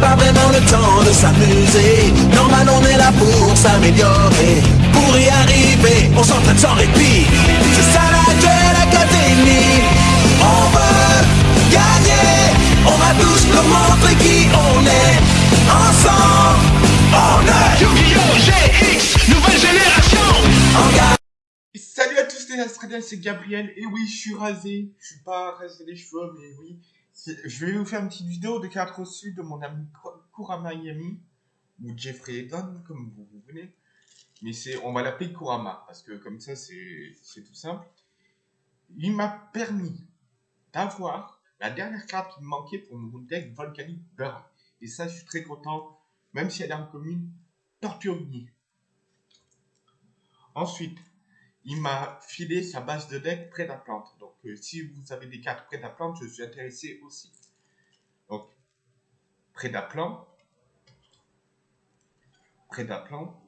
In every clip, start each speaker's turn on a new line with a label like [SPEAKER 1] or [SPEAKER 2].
[SPEAKER 1] de s'amuser. Normal, on est là pour s'améliorer. Pour y arriver, on s'entraîne sans répit. C'est ça la Duel Academy. On veut gagner. On va tous nous montrer qui on est. Ensemble, on est
[SPEAKER 2] Yu-Gi-Oh! GX, nouvelle génération
[SPEAKER 1] en.
[SPEAKER 3] Salut à tous les Australiens, c'est Gabriel. Et oui, je suis rasé. Je suis pas rasé les cheveux, mais oui. Je vais vous faire une petite vidéo de cartes reçues de mon ami Kurama Yami, ou Jeffrey Eden, comme vous, vous voulez. Mais c'est, on va l'appeler Kurama, parce que comme ça, c'est tout simple. Il m'a permis d'avoir la dernière carte qui me manquait pour mon deck Volcanic Burn. Et ça, je suis très content, même si elle est en commune, Torturini. Ensuite, il m'a filé sa base de deck près de la plante. Euh, si vous avez des cartes plante, je suis intéressé aussi. Donc, de la plante,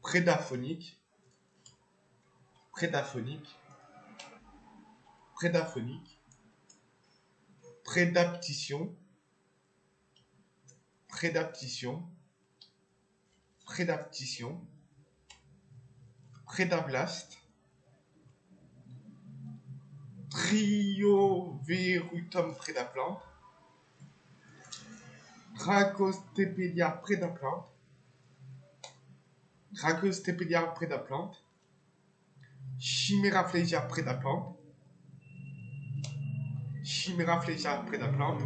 [SPEAKER 3] prédaphonique, prédaphonique, prédaphonique, prédaptition, prédaptition, prédaptition, Prédablast, Trioverutum Prédaplante, Dracostépédia Prédaplante, Dracostépédia Prédaplante, Chiméraplégia Prédaplante, Chiméraplégia Prédaplante,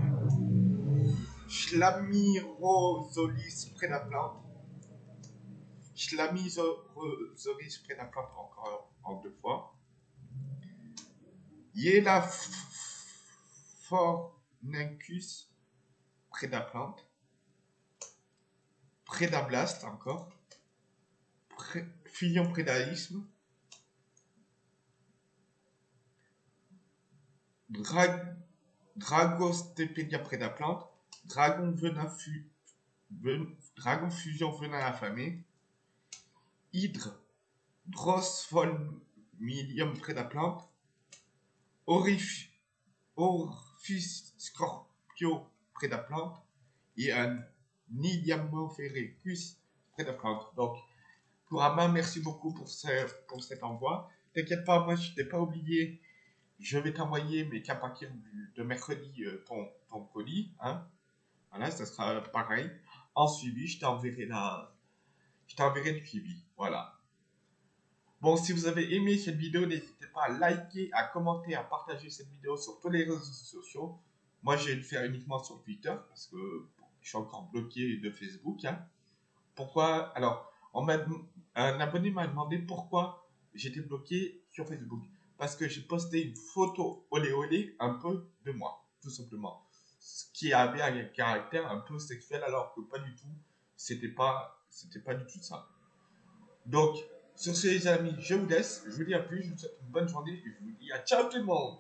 [SPEAKER 3] Schlamirosolis Prédaplante, Schlamizoris Prédaplante encore en deux fois. Yela Fornicus Prédaplante. Prédablast encore. Pré Filion Prédaïsme. Drag Dragostépédia Prédaplante. Dragon Venin fu Dragon Fusion Venin affamé. Hydre, Drosphomilium prédaplante, Orif, Orphis Scorpio prédaplante et un Niliamophericus prédaplante. Donc, Kurama, merci beaucoup pour, ce, pour cet envoi. T'inquiète pas, moi je t'ai pas oublié. Je vais t'envoyer, mais qu'à partir de mercredi, euh, ton, ton colis. Hein. Voilà, ça sera pareil. En suivi, je t'enverrai la, je t'enverrai du suivi. Voilà. Bon, si vous avez aimé cette vidéo, n'hésitez pas à liker, à commenter, à partager cette vidéo sur tous les réseaux sociaux. Moi, je vais le faire uniquement sur Twitter parce que je suis encore bloqué de Facebook. hein. Pourquoi? Alors, un abonné m'a demandé pourquoi j'étais bloqué sur Facebook. Parce que j'ai posté une photo olé olé un peu de moi, tout simplement. Ce qui avait un caractère un peu sexuel alors que pas du tout. C'était pas, c'était pas du tout ça. Donc, sur ce les amis, je vous laisse. Je vous dis à plus. Je vous souhaite une bonne journée et je vous dis à ciao tout le monde.